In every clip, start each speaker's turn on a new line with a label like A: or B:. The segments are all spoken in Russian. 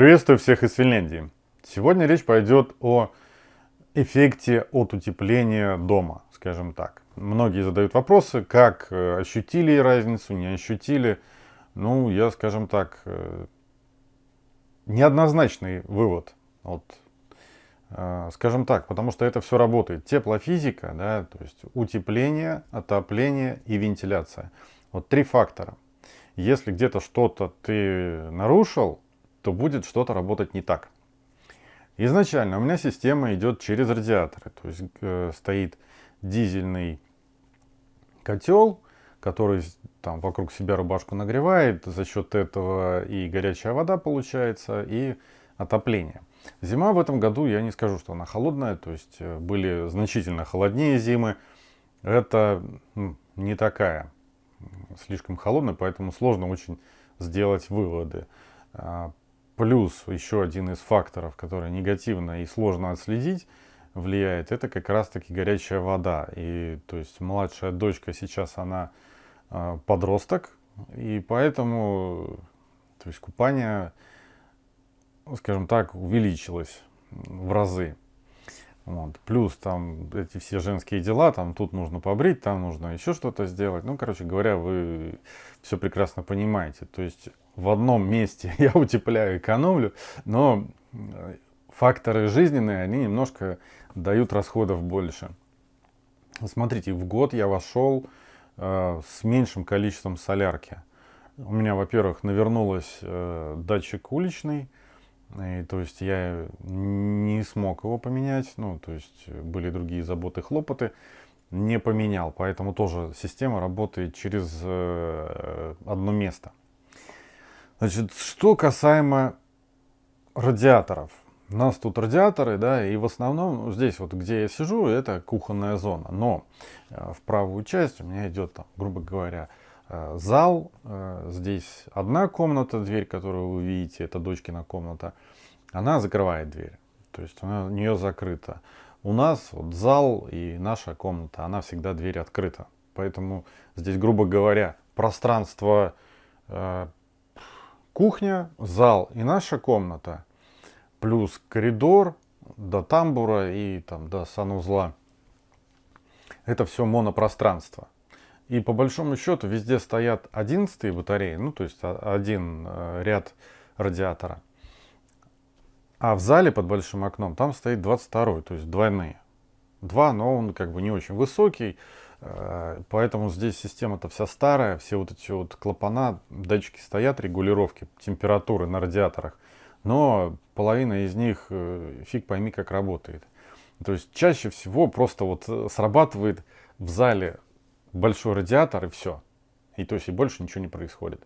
A: Приветствую всех из Финляндии. Сегодня речь пойдет о эффекте от утепления дома, скажем так. Многие задают вопросы, как э, ощутили разницу, не ощутили. Ну, я, скажем так, э, неоднозначный вывод. Вот, э, скажем так, потому что это все работает. Теплофизика, да, то есть утепление, отопление и вентиляция. Вот три фактора. Если где-то что-то ты нарушил, то будет что-то работать не так. Изначально у меня система идет через радиаторы. То есть э, стоит дизельный котел, который там вокруг себя рубашку нагревает. За счет этого и горячая вода получается, и отопление. Зима в этом году, я не скажу, что она холодная. То есть э, были значительно холоднее зимы. Это не такая слишком холодная, поэтому сложно очень сделать выводы. Плюс еще один из факторов, который негативно и сложно отследить, влияет, это как раз-таки горячая вода. И то есть младшая дочка сейчас она э, подросток, и поэтому то есть купание, скажем так, увеличилось в разы. Вот. Плюс там эти все женские дела, там тут нужно побрить, там нужно еще что-то сделать. Ну, короче говоря, вы все прекрасно понимаете. То есть в одном месте я утепляю, экономлю, но э, факторы жизненные, они немножко дают расходов больше. Смотрите, в год я вошел э, с меньшим количеством солярки. У меня, во-первых, навернулось э, датчик уличный, и, то есть я не смог его поменять, ну, то есть были другие заботы, хлопоты, не поменял, поэтому тоже система работает через э, одно место. Значит, что касаемо радиаторов. У нас тут радиаторы, да, и в основном ну, здесь вот, где я сижу, это кухонная зона. Но э, в правую часть у меня идет, там, грубо говоря, зал. Э, здесь одна комната, дверь, которую вы видите, это дочкина комната. Она закрывает дверь, то есть она, у нее закрыта. У нас вот зал и наша комната, она всегда дверь открыта. Поэтому здесь, грубо говоря, пространство э, кухня, зал и наша комната, плюс коридор до тамбура и там до санузла. Это все монопространство. И по большому счету везде стоят 11 батареи, ну то есть один э, ряд радиатора. А в зале под большим окном там стоит 22, то есть двойные. Два, но он как бы не очень высокий, Э, поэтому здесь система-то вся старая, все вот эти вот клапана, датчики стоят, регулировки температуры на радиаторах, но половина из них э, фиг пойми как работает. То есть чаще всего просто вот срабатывает в зале большой радиатор и все. И то есть и больше ничего не происходит.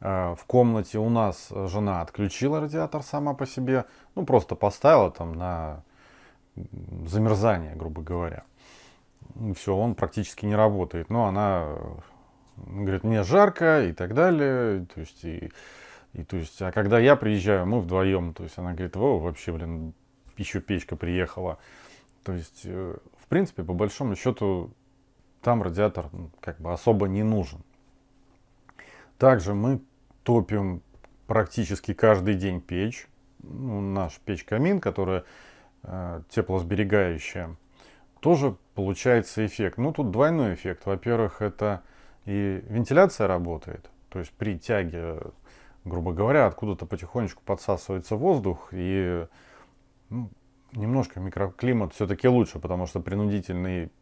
A: В комнате у нас жена отключила радиатор сама по себе, ну просто поставила там на замерзание, грубо говоря все, он практически не работает. Но она говорит, мне жарко и так далее. То есть, и, и, то есть, а когда я приезжаю, мы вдвоем, то есть она говорит, о, вообще, блин, еще печка приехала. То есть, э, в принципе, по большому счету, там радиатор как бы особо не нужен. Также мы топим практически каждый день печь. Ну, наш печь-камин, которая э, теплосберегающая тоже получается эффект. Ну, тут двойной эффект. Во-первых, это и вентиляция работает. То есть при тяге, грубо говоря, откуда-то потихонечку подсасывается воздух. И ну, немножко микроклимат все-таки лучше, потому что принудительной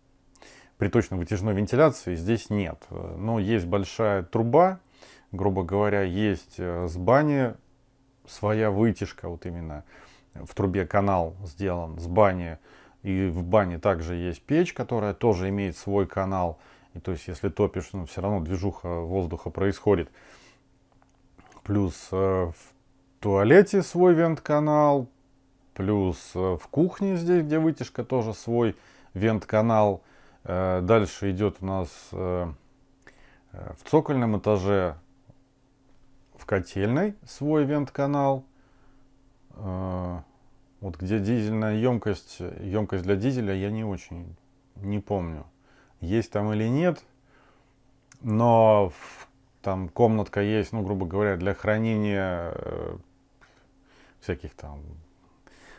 A: приточно-вытяжной вентиляции здесь нет. Но есть большая труба, грубо говоря, есть э, с бани своя вытяжка, вот именно в трубе канал сделан с бани и в бане также есть печь, которая тоже имеет свой канал. И то есть, если топишь, ну, все равно движуха воздуха происходит. Плюс э, в туалете свой вент-канал. Плюс э, в кухне здесь, где вытяжка, тоже свой вент-канал. Э, дальше идет у нас э, э в цокольном этаже в котельной свой вент-канал. Вот где дизельная емкость, емкость для дизеля, я не очень, не помню, есть там или нет. Но там комнатка есть, ну, грубо говоря, для хранения всяких там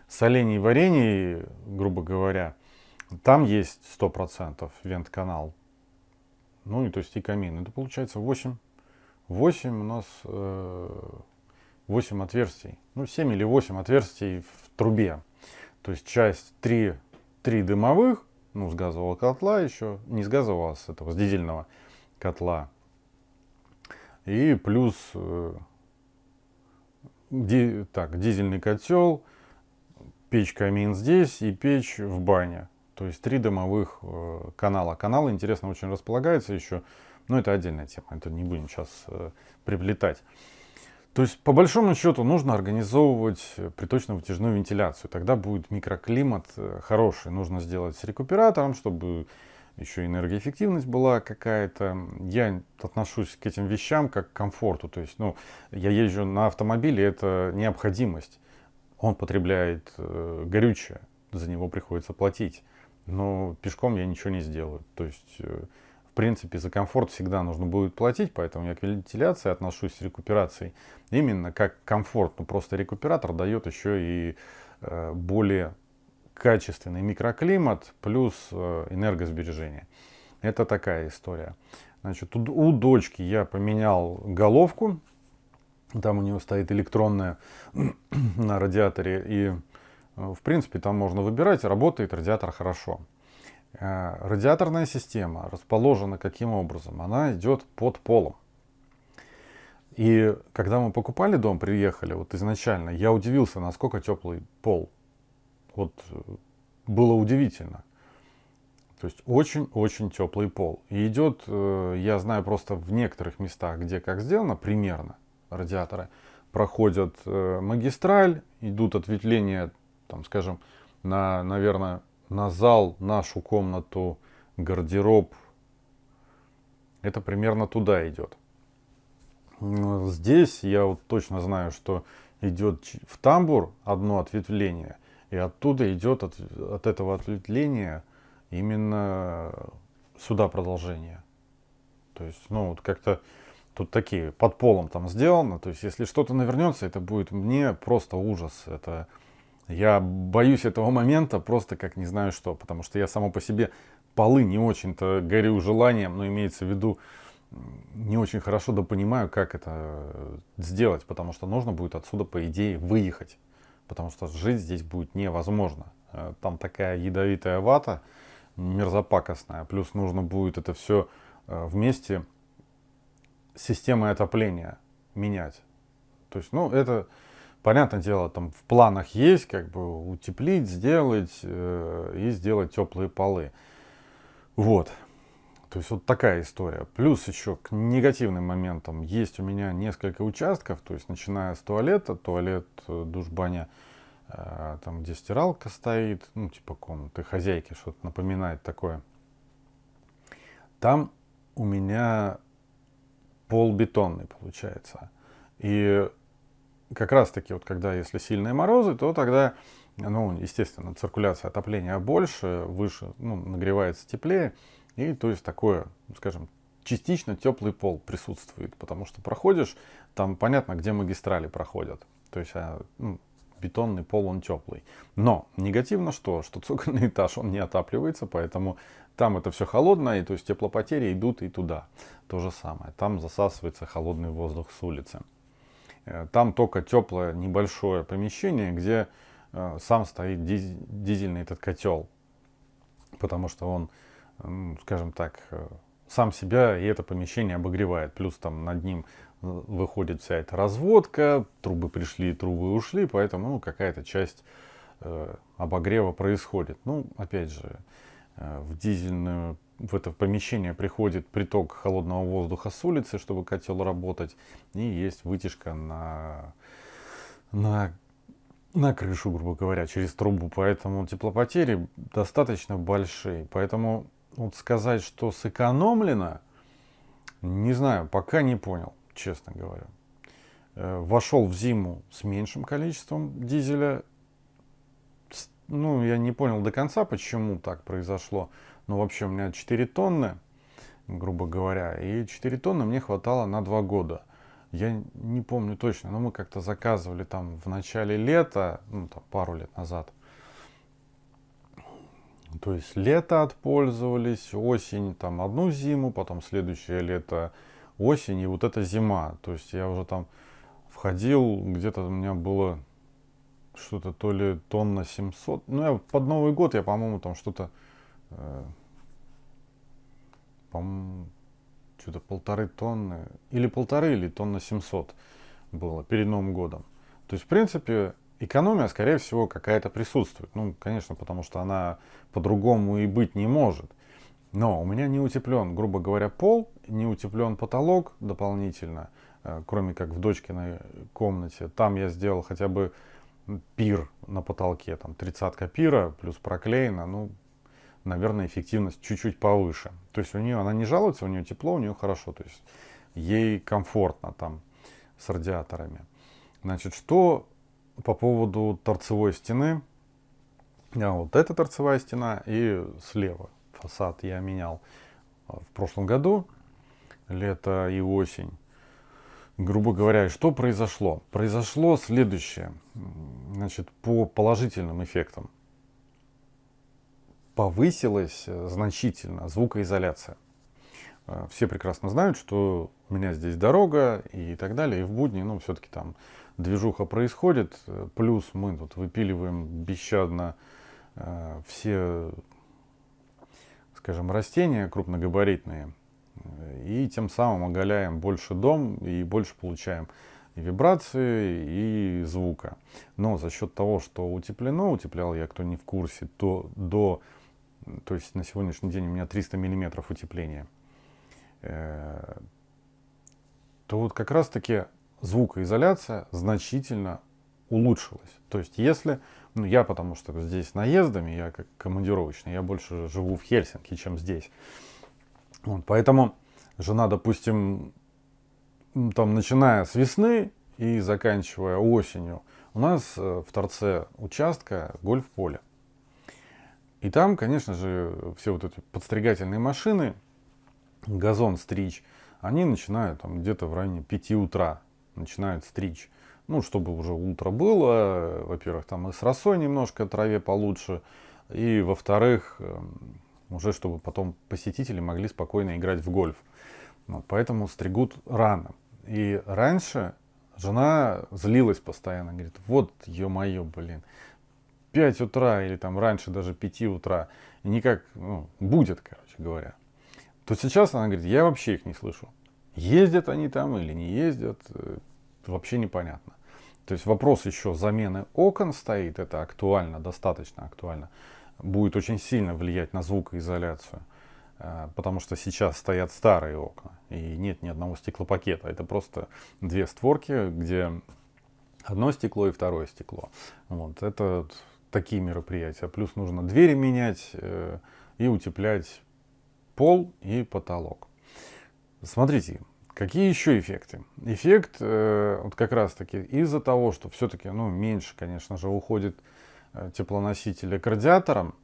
A: солений, варений, грубо говоря, там есть 100% вент-канал. Ну и то есть и камин. Это получается 8. 8 у нас э, 8 отверстий. Ну 7 или 8 отверстий в трубе. То есть часть 3, 3 дымовых, ну с газового котла еще, не с газового, а с этого, с дизельного котла. И плюс э, ди, так, дизельный котел, печь-камин здесь и печь в бане. То есть три дымовых э, канала. Каналы, интересно, очень располагаются еще. Но это отдельная тема, это не будем сейчас э, приплетать. То есть, по большому счету, нужно организовывать приточно-вытяжную вентиляцию. Тогда будет микроклимат э, хороший. Нужно сделать с рекуператором, чтобы еще энергоэффективность была какая-то. Я отношусь к этим вещам как к комфорту. То есть, ну, я езжу на автомобиле, это необходимость. Он потребляет э, горючее, за него приходится платить но пешком я ничего не сделаю. То есть, э, в принципе, за комфорт всегда нужно будет платить, поэтому я к вентиляции отношусь с рекуперацией именно как комфорт. Но просто рекуператор дает еще и э, более качественный микроклимат плюс э, энергосбережение. Это такая история. Значит, у, у дочки я поменял головку. Там у нее стоит электронная на радиаторе. И в принципе, там можно выбирать, работает радиатор хорошо. Э, радиаторная система расположена каким образом? Она идет под полом. И когда мы покупали дом, приехали, вот изначально, я удивился, насколько теплый пол. Вот э, было удивительно. То есть очень-очень теплый пол. И идет, я знаю просто в некоторых местах, где как сделано, примерно радиаторы, проходят магистраль, идут ответвления там, скажем, на, наверное, на зал, нашу комнату, гардероб. Это примерно туда идет. Здесь я вот точно знаю, что идет в тамбур одно ответвление, и оттуда идет от, от этого ответвления именно сюда продолжение. То есть, ну, вот как-то тут такие под полом там сделано. То есть, если что-то навернется, это будет мне просто ужас. Это я боюсь этого момента просто как не знаю что, потому что я само по себе полы не очень-то горю желанием, но имеется в виду не очень хорошо да понимаю, как это сделать, потому что нужно будет отсюда, по идее, выехать, потому что жить здесь будет невозможно. Э, там такая ядовитая вата, мерзопакостная, плюс нужно будет это все э, вместе системой отопления менять. То есть, ну, это понятное дело, там в планах есть, как бы утеплить, сделать э, и сделать теплые полы. Вот. То есть вот такая история. Плюс еще к негативным моментам есть у меня несколько участков, то есть начиная с туалета, туалет, э, душ-баня, э, там где стиралка стоит, ну типа комнаты хозяйки, что-то напоминает такое. Там у меня пол бетонный получается. И как раз таки, вот когда если сильные морозы, то тогда, ну, естественно, циркуляция отопления больше, выше, ну, нагревается теплее. И то есть такое, скажем, частично теплый пол присутствует, потому что проходишь, там понятно, где магистрали проходят. То есть а, ну, бетонный пол, он теплый. Но негативно что? Что цокольный этаж, он не отапливается, поэтому там это все холодное, и то есть теплопотери идут и туда. То же самое. Там засасывается холодный воздух с улицы. Э, там только теплое небольшое помещение, где э, сам стоит дизельный этот котел. Потому что он, скажем так, э, сам себя и это помещение обогревает. Плюс там над ним выходит вся эта разводка, трубы пришли, трубы ушли, поэтому ну, какая-то часть обогрева происходит. Ну, опять же, в дизельную в это помещение приходит приток холодного воздуха с улицы, чтобы котел работать, и есть вытяжка на, на, на крышу, грубо говоря, через трубу. Поэтому теплопотери достаточно большие. Поэтому вот сказать, что сэкономлено, не знаю, пока не понял, честно говоря. Э, вошел в зиму с меньшим количеством дизеля. Ну, я не понял до конца, почему так произошло. Ну, вообще, у меня 4 тонны, грубо говоря, и 4 тонны мне хватало на 2 года. я не помню точно, но мы как-то заказывали там в начале лета, ну там пару лет назад. То есть лето отпользовались, осень там одну зиму, потом следующее лето осень и вот эта зима. То есть я уже там входил, где-то у меня было что-то то ли тонна 700. Ну, я под Новый год я, по-моему, там что-то, по-моему, что-то полторы тонны, или полторы, или тонна 700 было перед Новым годом. То есть, в принципе, экономия, скорее всего, какая-то присутствует. Ну, конечно, потому что она по-другому и быть не может. Но у меня не утеплен, грубо говоря, пол, не утеплен потолок дополнительно, э, кроме как в дочкиной комнате. Там я сделал хотя бы пир на потолке, там тридцатка пира плюс проклеено, ну, наверное, эффективность чуть-чуть повыше. То есть у нее, она не жалуется, у нее тепло, у нее хорошо, то есть ей комфортно там с радиаторами. Значит, что по поводу торцевой стены, а вот эта торцевая стена и слева фасад я менял а, в прошлом году, лето и осень грубо говоря, что произошло? Произошло следующее. Значит, по положительным эффектам повысилась э, значительно звукоизоляция. Э, все прекрасно знают, что у меня здесь дорога и так далее. И в будни, ну, все-таки там движуха происходит. Плюс мы тут выпиливаем бесщадно э, все, скажем, растения крупногабаритные и тем самым оголяем больше дом и больше получаем и вибрации, и звука. Но за счет того, что утеплено, утеплял я, кто не в курсе, то до, то есть на сегодняшний день у меня 300 миллиметров утепления, э, то вот как раз таки звукоизоляция значительно улучшилась. То есть если, ну я потому что здесь наездами, я как командировочный, я больше живу в Хельсинки, чем здесь. Вот, поэтому жена, допустим, там, начиная с весны и заканчивая осенью, у нас э, в торце участка гольф-поле. И там, конечно же, все вот эти подстригательные машины, газон стричь, они начинают там где-то в районе 5 утра начинают стричь. Ну, чтобы уже утро было, во-первых, там и с росой немножко траве получше, и во-вторых, эм, уже чтобы потом посетители могли спокойно играть в гольф. Вот, поэтому стригут рано. И раньше жена злилась постоянно, говорит, вот, ё-моё, блин, 5 утра или там раньше даже 5 утра, никак, ну, будет, короче говоря. То сейчас она говорит, я вообще их не слышу. Ездят они там или не ездят, э, вообще непонятно. То есть вопрос еще замены окон стоит, это актуально, достаточно актуально будет очень сильно влиять на звукоизоляцию. Э, потому что сейчас стоят старые окна и нет ни одного стеклопакета. Это просто две створки, где одно стекло и второе стекло. Вот, это такие мероприятия. Плюс нужно двери менять э, и утеплять пол и потолок. Смотрите, какие еще эффекты? Эффект э, вот как раз таки из-за того, что все-таки ну, меньше, конечно же, уходит Э, теплоносителя к радиаторам.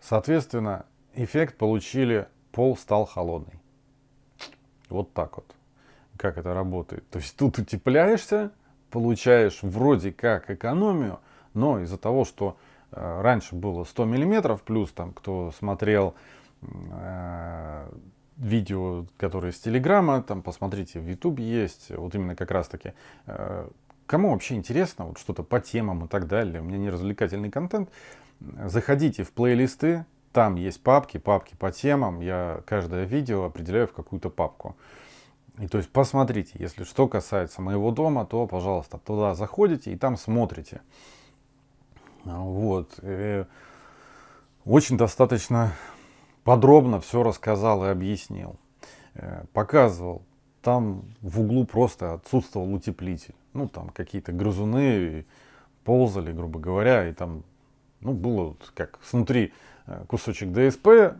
A: Соответственно, эффект получили, пол стал холодный. Вот так вот. Как это работает. То есть тут утепляешься, получаешь вроде как экономию, но из-за того, что э, раньше было 100 миллиметров, плюс там, кто смотрел э, видео, которые с Телеграма, там посмотрите, в Ютубе есть, вот именно как раз таки э, Кому вообще интересно вот что-то по темам и так далее, у меня не развлекательный контент, заходите в плейлисты, там есть папки, папки по темам, я каждое видео определяю в какую-то папку. И то есть посмотрите, если что касается моего дома, то, пожалуйста, туда заходите и там смотрите. Вот. И очень достаточно подробно все рассказал и объяснил. Э, показывал. Там в углу просто отсутствовал утеплитель ну, там какие-то грызуны ползали, грубо говоря, и там, ну, было вот как снутри э, кусочек ДСП,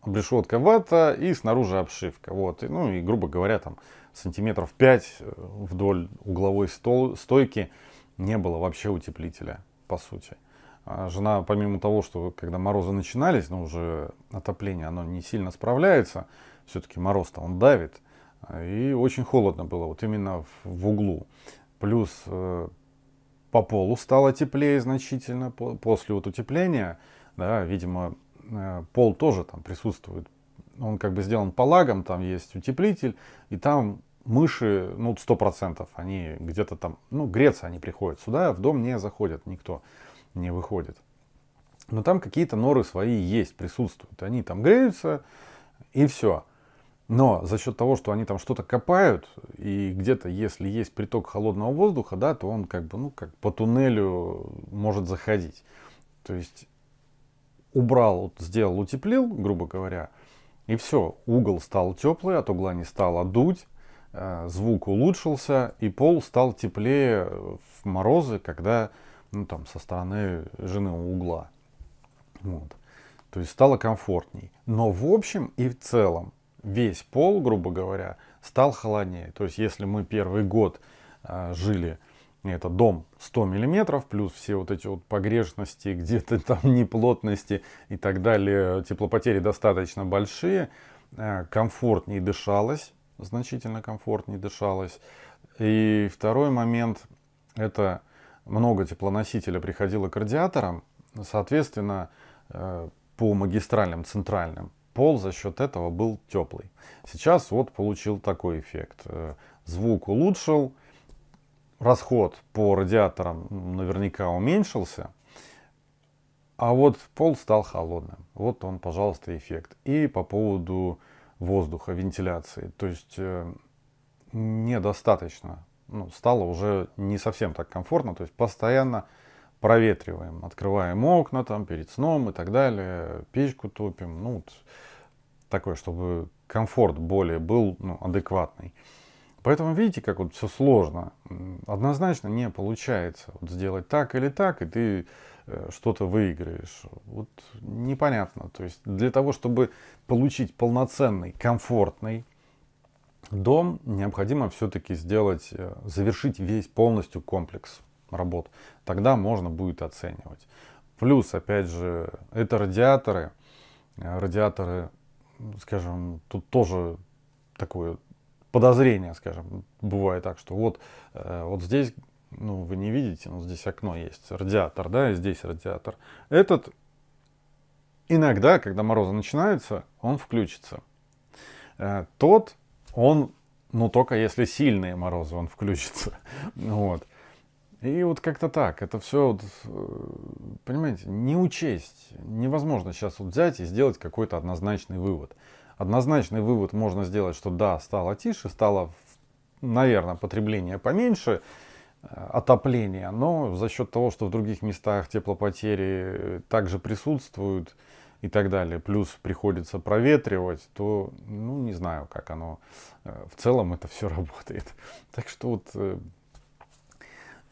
A: обрешетка вата и снаружи обшивка. Вот, и, ну, и, грубо говоря, там сантиметров 5 э, вдоль угловой стол, стойки не было вообще утеплителя, по сути. А жена, помимо того, что когда морозы начинались, ну, уже отопление, оно не сильно справляется, все-таки мороз-то он давит, И очень холодно было, вот именно в, углу. Плюс э, по полу стало теплее значительно по, после вот утепления. Да, видимо, э, пол тоже там присутствует. Он как бы сделан по лагам, там есть утеплитель, и там мыши, ну, сто процентов, они где-то там, ну, греться они приходят сюда, в дом не заходят, никто не выходит. Но там какие-то норы свои есть, присутствуют. Они там греются, и все. Но за счет того, что они там что-то копают, и где-то, если есть приток холодного воздуха, да, то он как бы, ну, как по туннелю может заходить. То есть убрал, сделал, утеплил, грубо говоря, и все, угол стал теплый, от угла не стало дуть, звук улучшился, и пол стал теплее в морозы, когда, ну, там, со стороны жены угла. Вот. То есть стало комфортней. Но в общем и в целом весь пол, грубо говоря, стал холоднее. То есть если мы первый год э, жили, это дом 100 миллиметров, плюс все вот эти вот погрешности, где-то там неплотности и так далее, теплопотери достаточно большие, э, комфортнее дышалось, значительно комфортнее дышалось. И второй момент, это много теплоносителя приходило к радиаторам, соответственно, э, по магистральным центральным пол за счет этого был теплый. Сейчас вот получил такой эффект. Э, звук улучшил, расход по радиаторам наверняка уменьшился, а вот пол стал холодным. Вот он, пожалуйста, эффект. И по поводу воздуха, вентиляции. То есть э, недостаточно. Ну, стало уже не совсем так комфортно. То есть постоянно проветриваем, открываем окна там перед сном и так далее, печку топим, ну, вот такое, чтобы комфорт более был ну, адекватный. Поэтому видите, как вот все сложно. Однозначно не получается вот сделать так или так, и ты что-то выиграешь. Вот непонятно. То есть для того, чтобы получить полноценный, комфортный дом, необходимо все-таки сделать, э, завершить весь полностью комплекс работ, тогда можно будет оценивать. Плюс, опять же, это радиаторы. Э, радиаторы, скажем, тут тоже такое подозрение, скажем, бывает так, что вот, э, вот здесь, ну, вы не видите, но здесь окно есть, радиатор, да, и здесь радиатор. Этот иногда, когда морозы начинаются, он включится. Э, тот, он, ну, только если сильные морозы, он включится. Вот. И вот как-то так, это все, вот, э, понимаете, не учесть. Невозможно сейчас вот взять и сделать какой-то однозначный вывод. Однозначный вывод можно сделать, что да, стало тише, стало, наверное, потребление поменьше, э, отопление, но за счет того, что в других местах теплопотери также присутствуют и так далее, плюс приходится проветривать, то, ну, не знаю, как оно э, в целом это все работает. Так что вот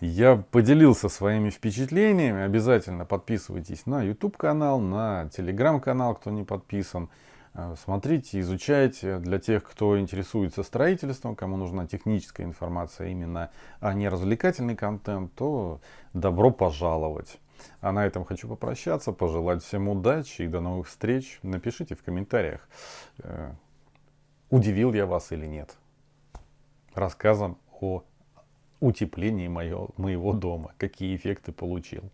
A: я поделился своими впечатлениями. Обязательно подписывайтесь на YouTube канал, на Telegram канал, кто не подписан. Э, смотрите, изучайте. Для тех, кто интересуется строительством, кому нужна техническая информация именно, а не развлекательный контент, то добро пожаловать. А на этом хочу попрощаться, пожелать всем удачи и до новых встреч. Напишите в комментариях, э, удивил я вас или нет рассказом о утеплении моего, моего дома, какие эффекты получил.